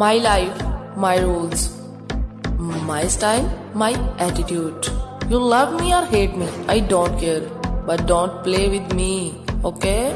My life, my rules. My style, my attitude. You love me or hate me, I don't care. But don't play with me, okay?